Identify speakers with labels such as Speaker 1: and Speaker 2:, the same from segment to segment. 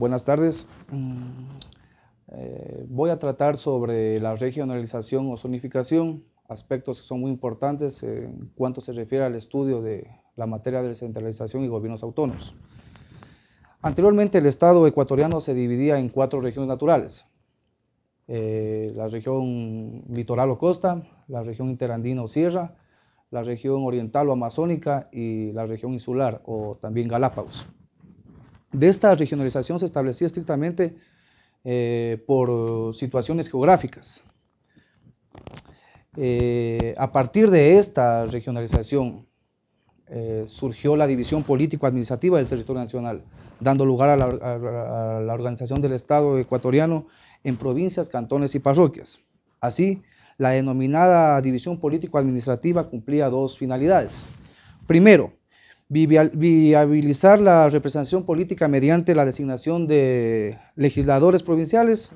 Speaker 1: Buenas tardes. Mm, eh, voy a tratar sobre la regionalización o zonificación, aspectos que son muy importantes en cuanto se refiere al estudio de la materia de descentralización y gobiernos autónomos. Anteriormente el Estado ecuatoriano se dividía en cuatro regiones naturales. Eh, la región litoral o costa, la región interandina o sierra, la región oriental o amazónica y la región insular o también Galápagos. De esta regionalización se establecía estrictamente eh, por situaciones geográficas. Eh, a partir de esta regionalización eh, surgió la división político-administrativa del territorio nacional, dando lugar a la, organización del Estado ecuatoriano en provincias, cantones y parroquias. Así, la denominada división político-administrativa cumplía dos finalidades. Primero, viabilizar la representación política mediante la designación de legisladores provinciales,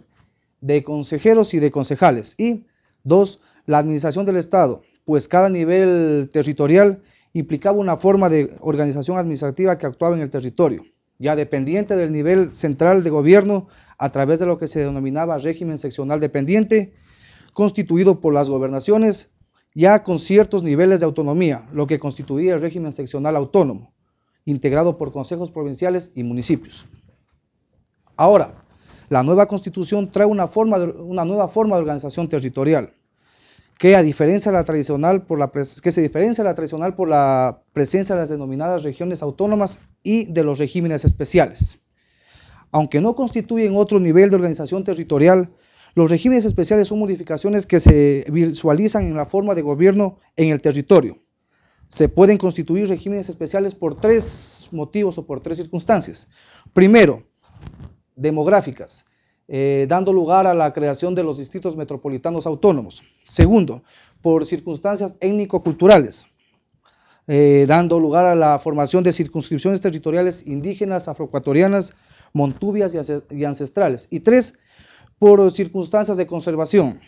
Speaker 1: de consejeros y de concejales. Y dos, la administración del Estado, pues cada nivel territorial implicaba una forma de organización administrativa que actuaba en el territorio, ya dependiente del nivel central de gobierno a través de lo que se denominaba régimen seccional dependiente constituido por las gobernaciones ya con ciertos niveles de autonomía, lo que constituía el régimen seccional autónomo, integrado por consejos provinciales y municipios. Ahora, la nueva constitución trae una, nueva forma de organización territorial, que, a diferencia de la tradicional por la que se diferencia de la tradicional por la presencia de las denominadas regiones autónomas y de los regímenes especiales. Aunque no constituyen otro nivel de organización territorial, los regímenes especiales son modificaciones que se visualizan en la forma de gobierno en el territorio. Se pueden constituir regímenes especiales por tres motivos o por tres circunstancias. Primero, demográficas, eh, dando lugar a la creación de los distritos metropolitanos autónomos. Segundo, por circunstancias étnico-culturales, eh, dando lugar a la formación de circunscripciones territoriales indígenas, afroecuatorianas, montubias y ancestrales. Y tres, por circunstancias de conservación,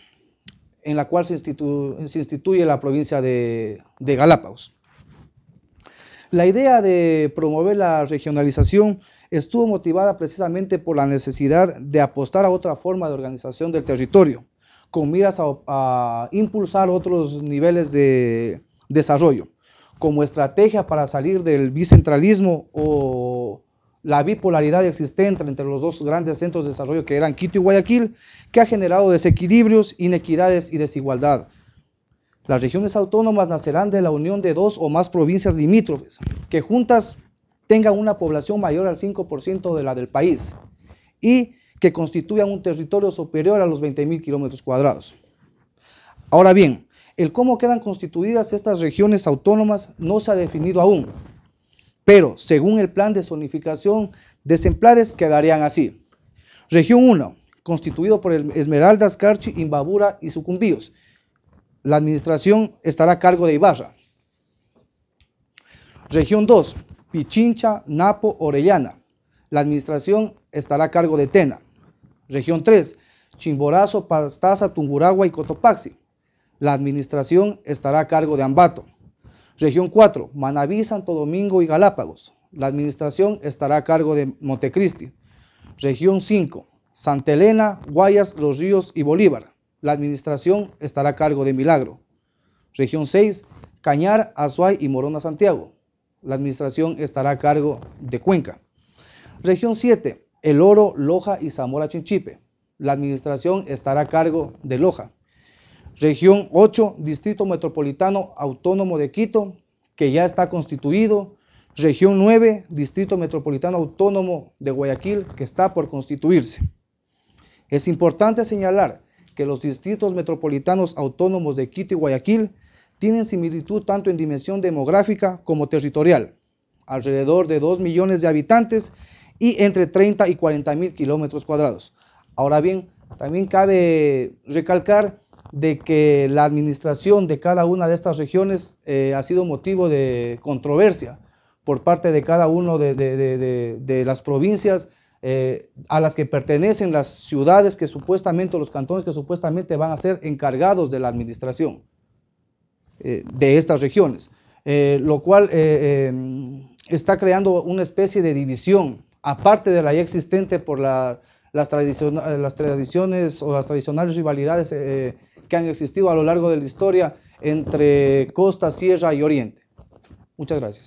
Speaker 1: en la cual se, instituye la provincia de, Galápagos. La idea de promover la regionalización estuvo motivada precisamente por la necesidad de apostar a otra forma de organización del territorio, con miras a, impulsar otros niveles de desarrollo, como estrategia para salir del bicentralismo o la bipolaridad existente entre los dos grandes centros de desarrollo que eran Quito y Guayaquil, que ha generado desequilibrios, inequidades y desigualdad. Las regiones autónomas nacerán de la unión de dos o más provincias limítrofes, que juntas tengan una población mayor al 5% de la del país y que constituyan un territorio superior a los 20.000 kilómetros cuadrados. Ahora bien, el cómo quedan constituidas estas regiones autónomas no se ha definido aún, pero según el plan de zonificación de exemplares quedarían así. Región 1, constituido por Esmeraldas, Carchi, Imbabura y Sucumbíos. La administración estará a cargo de Ibarra. Región 2, Pichincha, Napo, Orellana. La administración estará a cargo de Tena. Región 3, Chimborazo, Pastaza, Tunguragua y Cotopaxi. La administración estará a cargo de Ambato. Región 4, Manabí, Santo Domingo y Galápagos. La administración estará a cargo de Montecristi. Región 5, Santa Elena, Guayas, Los Ríos y Bolívar. La administración estará a cargo de Milagro. Región 6, Cañar, Azuay y Morona, Santiago. La administración estará a cargo de Cuenca. Región 7, El Oro, Loja y Zamora Chinchipe. La administración estará a cargo de Loja. Región 8, Distrito Metropolitano Autónomo de Quito, que ya está constituido. Región 9, Distrito Metropolitano Autónomo de Guayaquil, que está por constituirse. Es importante señalar que los distritos metropolitanos autónomos de Quito y Guayaquil tienen similitud tanto en dimensión demográfica como territorial, alrededor de 2 millones de habitantes y entre 30 y 40 mil kilómetros cuadrados. Ahora bien, también cabe recalcar de que la administración de cada una de estas regiones eh, ha sido motivo de controversia por parte de cada una de, las provincias eh, a las que pertenecen las ciudades que supuestamente, los cantones que supuestamente van a ser encargados de la administración eh, de estas regiones, lo cual está creando una especie de división aparte de la ya existente por las, las, tradiciones o las tradicionales rivalidades que han existido a lo largo de la historia entre costa, sierra y oriente. Muchas gracias.